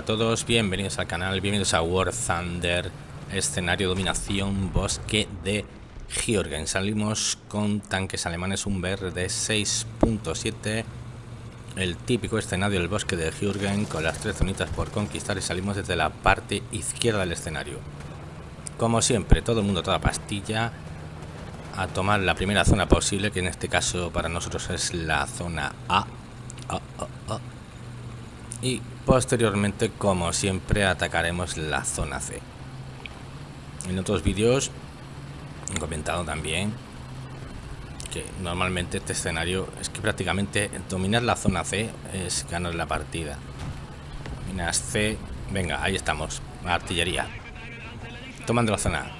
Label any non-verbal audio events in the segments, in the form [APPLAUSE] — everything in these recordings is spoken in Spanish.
A todos, bienvenidos al canal, bienvenidos a War Thunder, escenario dominación bosque de Georgen. Salimos con tanques alemanes, un BR de 6.7, el típico escenario del bosque de Georgen con las tres zonitas por conquistar y salimos desde la parte izquierda del escenario. Como siempre, todo el mundo, toda pastilla, a tomar la primera zona posible, que en este caso para nosotros es la zona A. Y posteriormente, como siempre, atacaremos la zona C. En otros vídeos he comentado también que normalmente este escenario es que prácticamente dominar la zona C es ganar la partida. Dominas C, venga, ahí estamos, artillería. Tomando la zona.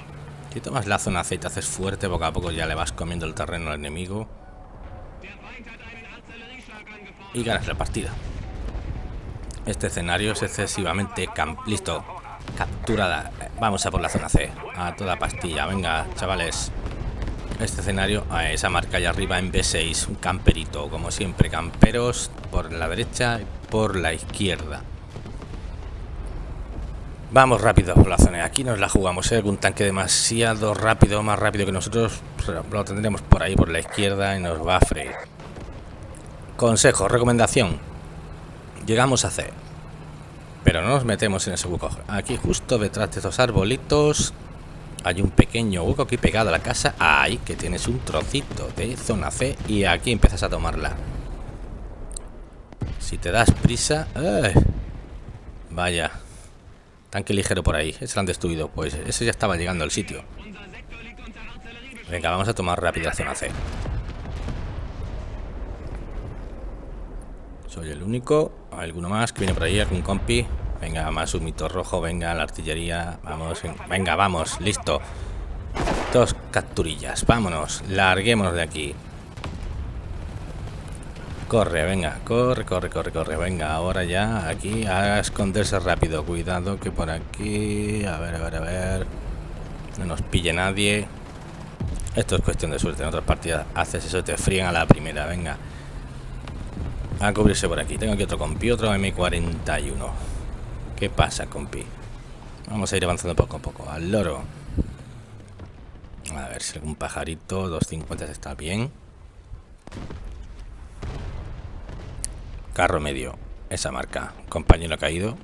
Si tomas la zona C y te haces fuerte, poco a poco ya le vas comiendo el terreno al enemigo. Y ganas la partida. Este escenario es excesivamente... Listo. Capturada. Vamos a por la zona C. A toda pastilla. Venga, chavales. Este escenario, a esa marca allá arriba en B6. Un camperito, como siempre. Camperos por la derecha y por la izquierda. Vamos rápido por la zona. Aquí nos la jugamos. ¿eh? Un tanque demasiado rápido, más rápido que nosotros, lo tendremos por ahí, por la izquierda, y nos va a freír. Consejo, recomendación. Llegamos a C. Pero no nos metemos en ese hueco. Aquí justo detrás de estos arbolitos hay un pequeño hueco aquí pegado a la casa. Ahí que tienes un trocito de zona C y aquí empiezas a tomarla. Si te das prisa... vaya. Tanque ligero por ahí. Ese lo han destruido. Pues ese ya estaba llegando al sitio. Venga, vamos a tomar rápido la zona C. Soy el único. ¿Alguno más que viene por ahí? ¿Algún compi? Venga, más un mito rojo. Venga, la artillería. Vamos. Venga, vamos. Listo. Dos capturillas. Vámonos. Larguémonos de aquí. Corre, venga, corre, corre, corre, corre. Venga, ahora ya aquí a esconderse rápido. Cuidado que por aquí... A ver, a ver, a ver... No nos pille nadie. Esto es cuestión de suerte. En otras partidas haces eso te fríen a la primera. Venga. A cubrirse por aquí. Tengo aquí otro compi, otro M41. ¿Qué pasa, compi? Vamos a ir avanzando poco a poco. Al loro. A ver si algún pajarito. 250 está bien. Carro medio. Esa marca. Compañero caído.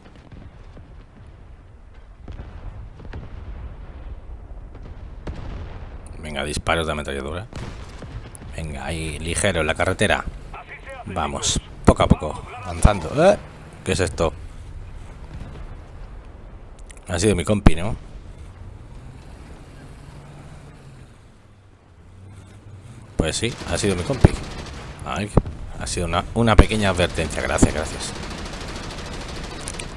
Venga, disparos de ametralladora. Venga, ahí ligero en la carretera. Vamos, poco a poco, avanzando. ¿Eh? ¿Qué es esto? Ha sido mi compi, ¿no? Pues sí, ha sido mi compi. Ay, ha sido una, pequeña advertencia. Gracias, gracias.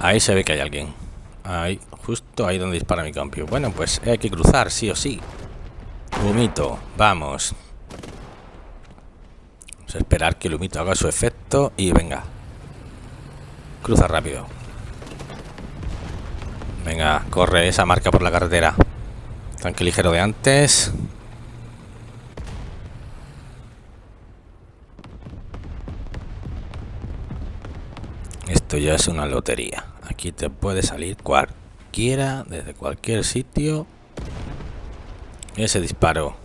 Ahí se ve que hay alguien. Ahí, justo ahí donde dispara mi compi. Bueno, pues hay que cruzar, sí o sí. Humito, vamos. Esperar que el humito haga su efecto y venga. Cruza rápido. Venga, corre esa marca por la carretera. Tanque ligero de antes. Esto ya es una lotería. Aquí te puede salir cualquiera, desde cualquier sitio. Ese disparo.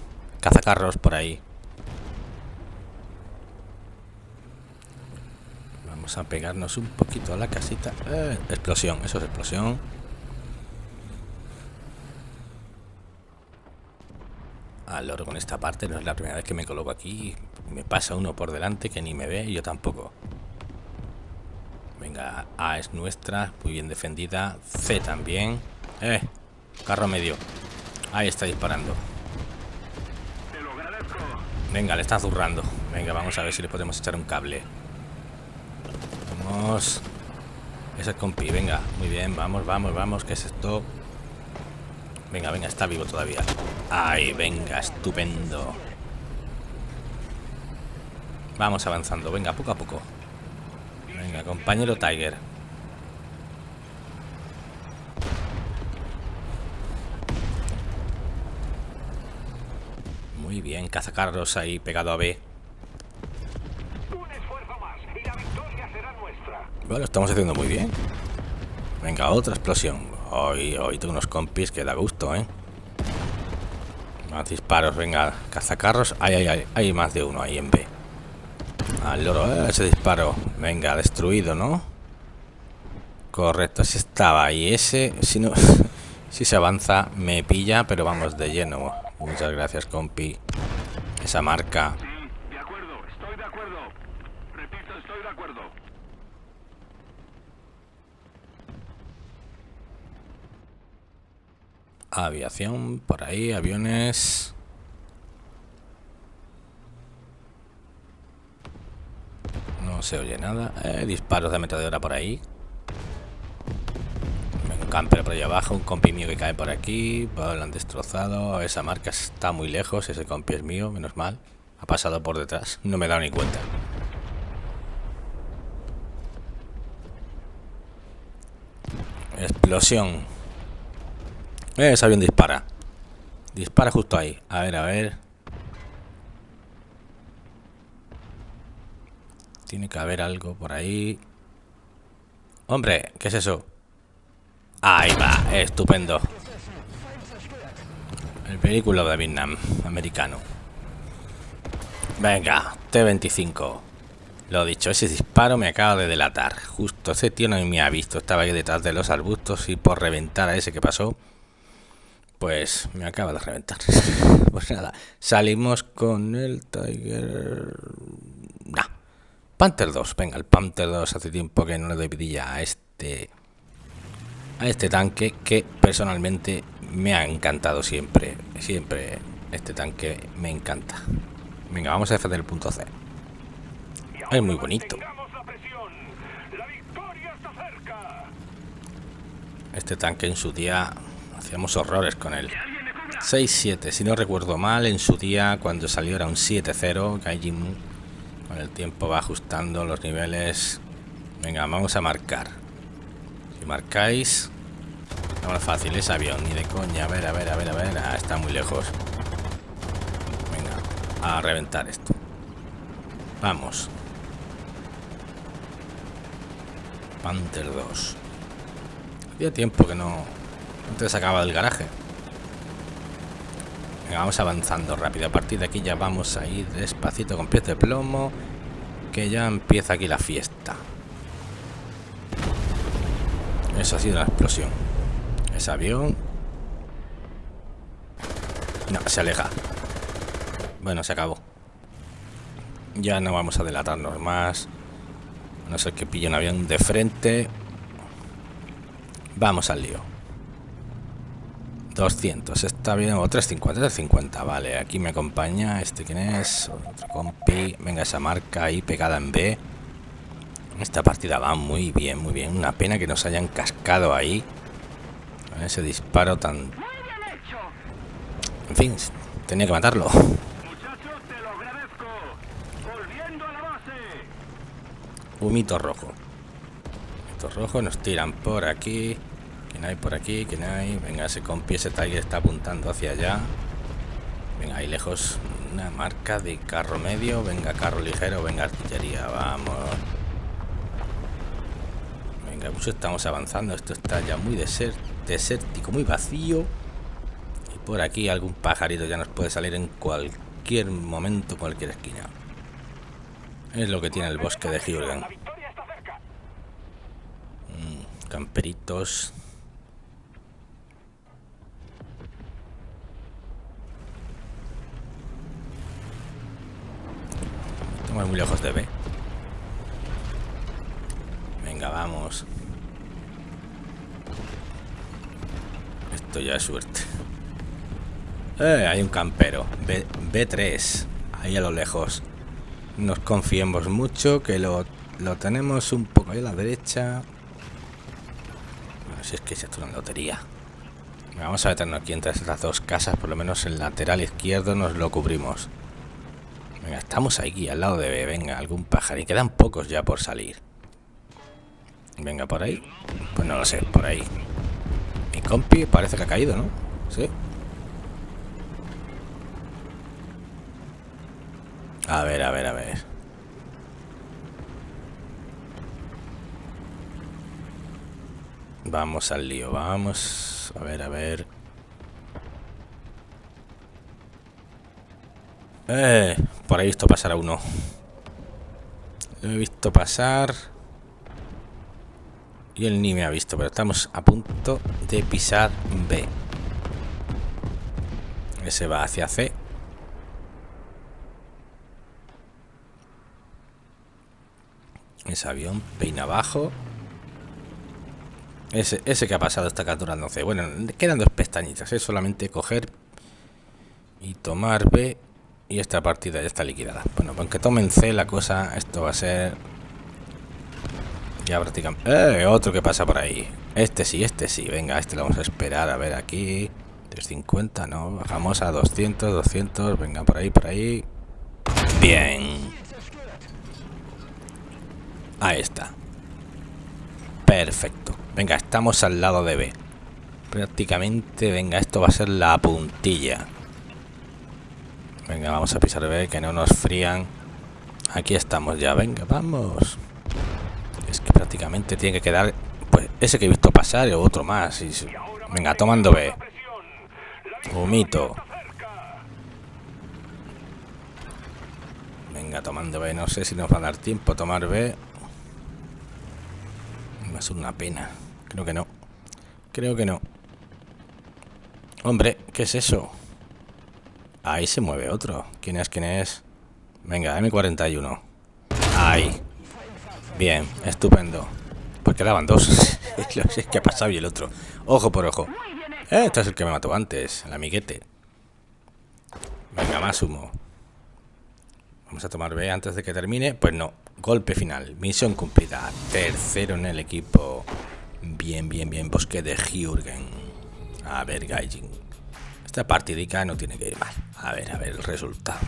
Cazacarros por ahí. Vamos a pegarnos un poquito a la casita. Eh, explosión, eso es explosión. Al loro con esta parte, no es la primera vez que me coloco aquí. Me pasa uno por delante que ni me ve y yo tampoco. Venga, A es nuestra, muy bien defendida. C también. Eh, carro medio. Ahí está disparando. Venga, le está zurrando. Venga, vamos a ver si le podemos echar un cable. Vamos. Ese es compi, venga. Muy bien, vamos, vamos, vamos. ¿Qué es esto? Venga, venga, está vivo todavía. Ay, venga, estupendo. Vamos avanzando, venga, poco a poco. Venga, compañero Tiger. Muy bien, cazacarros ahí pegado a B. Bueno, estamos haciendo muy bien. Venga, otra explosión. Hoy, hoy tengo unos compis que da gusto, ¿eh? Más disparos, venga, cazacarros. Ay, ay, ay, hay más de uno ahí en B. Al loro, eh, ese disparo. Venga, destruido, ¿no? Correcto, así estaba. Y ese, si no, [LAUGHS] si se avanza, me pilla, pero vamos de lleno. Muchas gracias, compi. Esa marca. de acuerdo, estoy de acuerdo. Repito, estoy de acuerdo. Aviación, por ahí, aviones. No se oye nada. Eh, disparos de ametralladora por ahí. Un camper por ahí abajo, un compi mío que cae por aquí. Lo han destrozado. Esa marca está muy lejos. Ese compi es mío, menos mal. Ha pasado por detrás. No me he dado ni cuenta. Explosión. Eh, ese avión dispara. Dispara justo ahí. A ver, a ver. Tiene que haber algo por ahí. Hombre, ¿qué es eso? Ahí va, estupendo. El vehículo de Vietnam, americano. Venga, T-25. Lo dicho, ese disparo me acaba de delatar. Justo ese tío no me ha visto. Estaba ahí detrás de los arbustos y por reventar a ese que pasó, pues me acaba de reventar. [LAUGHS] pues nada, salimos con el Tiger... Nah. Panther 2. Venga, el Panther 2 hace tiempo que no le doy vidilla a este... A este tanque que personalmente me ha encantado siempre. Siempre este tanque me encanta. Venga, vamos a defender el punto C. Es muy bonito. Este tanque en su día hacíamos horrores con él. 6-7, si no recuerdo mal, en su día cuando salió era un 7-0. Gaijin con el tiempo va ajustando los niveles. Venga, vamos a marcar. Si marcáis, no fácil, es avión, ni de coña. A ver, a ver, a ver, a ver. Ah, está muy lejos. Venga, a reventar esto. Vamos. Panther 2. Hacía tiempo que no te sacaba del garaje. Venga, vamos avanzando rápido. A partir de aquí ya vamos a ir despacito con pies de plomo. Que ya empieza aquí la fiesta. Eso ha sido la explosión. Ese avión. No, se aleja. Bueno, se acabó. Ya no vamos a delatarnos más. A no ser que pille un avión de frente. Vamos al lío. 200, está bien. O 350, 350. Vale, aquí me acompaña. ¿Este quién es? Otro compi. Venga, esa marca ahí pegada en B. Esta partida va muy bien, muy bien. Una pena que nos hayan cascado ahí. Con ese disparo tan... En fin, tenía que matarlo. Muchachos, te lo agradezco. Volviendo a la base. Humito rojo. Humito rojo, nos tiran por aquí. ¿Quién hay por aquí? ¿Quién hay? Venga, ese compi, ese Tiger está apuntando hacia allá. Venga, ahí lejos una marca de carro medio. Venga, carro ligero. Venga, artillería. Vamos. Venga, mucho estamos avanzando. Esto está ya muy deser- desértico, muy vacío. Y por aquí algún pajarito ya nos puede salir en cualquier momento, cualquier esquina. Es lo que tiene el bosque de está cerca. Camperitos. Muy lejos de B. Venga, vamos. Esto ya es suerte. Eh, hay un campero. B, B3. Ahí a lo lejos. Nos confiemos mucho que lo, lo tenemos un poco ahí a la derecha. Bueno, si es que esto es una lotería. Vamos a meternos aquí entre estas dos casas, por lo menos el lateral izquierdo nos lo cubrimos. Venga, estamos aquí al lado de B. Venga, algún pájaro. Y quedan pocos ya por salir. Venga, por ahí. Pues no lo sé, por ahí. Mi compi parece que ha caído, ¿no? Sí. A ver, a ver, a ver. Vamos al lío, vamos. A ver, a ver. Eh, por ahí he visto pasar a uno. Lo he visto pasar. Y él ni me ha visto, pero estamos a punto de pisar B. Ese va hacia C. Ese avión peina abajo. Ese, ese que ha pasado está capturando C. Bueno, quedan dos pestañitas. Es solamente coger y tomar B. Y esta partida ya está liquidada. Bueno, aunque tomen C la cosa, esto va a ser... Ya prácticamente... ¡Eh! Otro que pasa por ahí. Este sí, este sí. Venga, este lo vamos a esperar. A ver aquí. 350, no. Bajamos a 200, 200. Venga, por ahí, por ahí. Bien. Ahí está. Perfecto. Venga, estamos al lado de B. Prácticamente, venga, esto va a ser la puntilla. Venga, vamos a pisar B, que no nos frían. Aquí estamos ya, venga, vamos. Es que prácticamente tiene que quedar, pues, ese que he visto pasar o otro más. Venga, tomando B. Humito. Venga, tomando B. No sé si nos va a dar tiempo a tomar B. Va a una pena. Creo que no. Creo que no. Hombre, ¿qué es eso? Ahí se mueve otro. ¿Quién es? ¿Quién es? Venga, M41. Ahí. Bien, estupendo. Pues quedaban dos. [LAUGHS] es que ha pasado y el otro. Ojo por ojo. Este es el que me mató antes, el amiguete. Venga, más humo. Vamos a tomar B antes de que termine. Pues no. Golpe final. Misión cumplida. Tercero en el equipo. Bien, bien, bien. Bosque de Jürgen. A ver, Gaijin. Esta partidica no tiene que ir mal. A ver, a ver el resultado.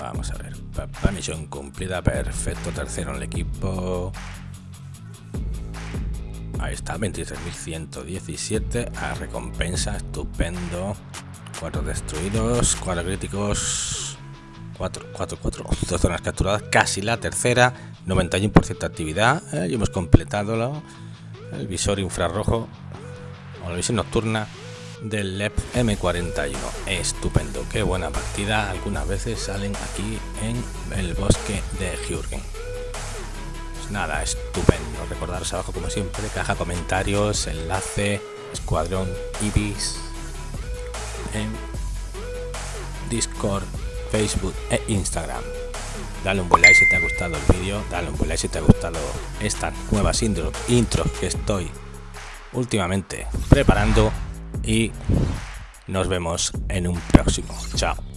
Vamos a ver. La misión cumplida. Perfecto. Tercero en el equipo. Ahí está, 23.117 a recompensa, estupendo. Cuatro destruidos, cuatro críticos, cuatro, cuatro, cuatro, dos zonas capturadas, casi la tercera, 91% de actividad. Eh, y hemos completado el visor infrarrojo o la visión nocturna del LEP M41. Estupendo, qué buena partida. Algunas veces salen aquí en el bosque de Jürgen. Pues nada, estupendo. Recordaros abajo, como siempre, caja comentarios, enlace, escuadrón Ibis en Discord, Facebook e Instagram. Dale un buen like si te ha gustado el vídeo, dale un buen like si te ha gustado estas nuevas intro, intros que estoy últimamente preparando y nos vemos en un próximo. Chao.